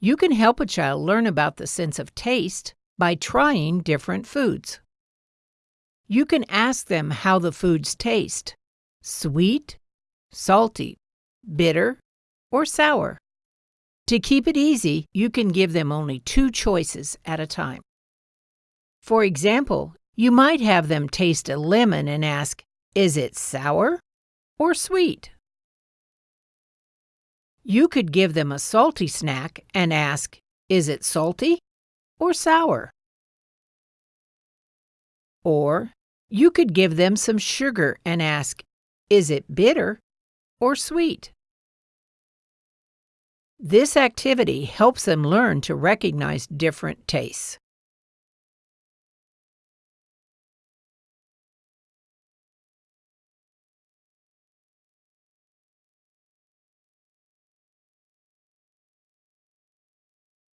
You can help a child learn about the sense of taste by trying different foods. You can ask them how the foods taste sweet, salty, bitter, or sour. To keep it easy, you can give them only two choices at a time. For example, you might have them taste a lemon and ask, Is it sour or sweet? You could give them a salty snack and ask, Is it salty or sour? Or you could give them some sugar and ask, Is it bitter or sweet? This activity helps them learn to recognize different tastes.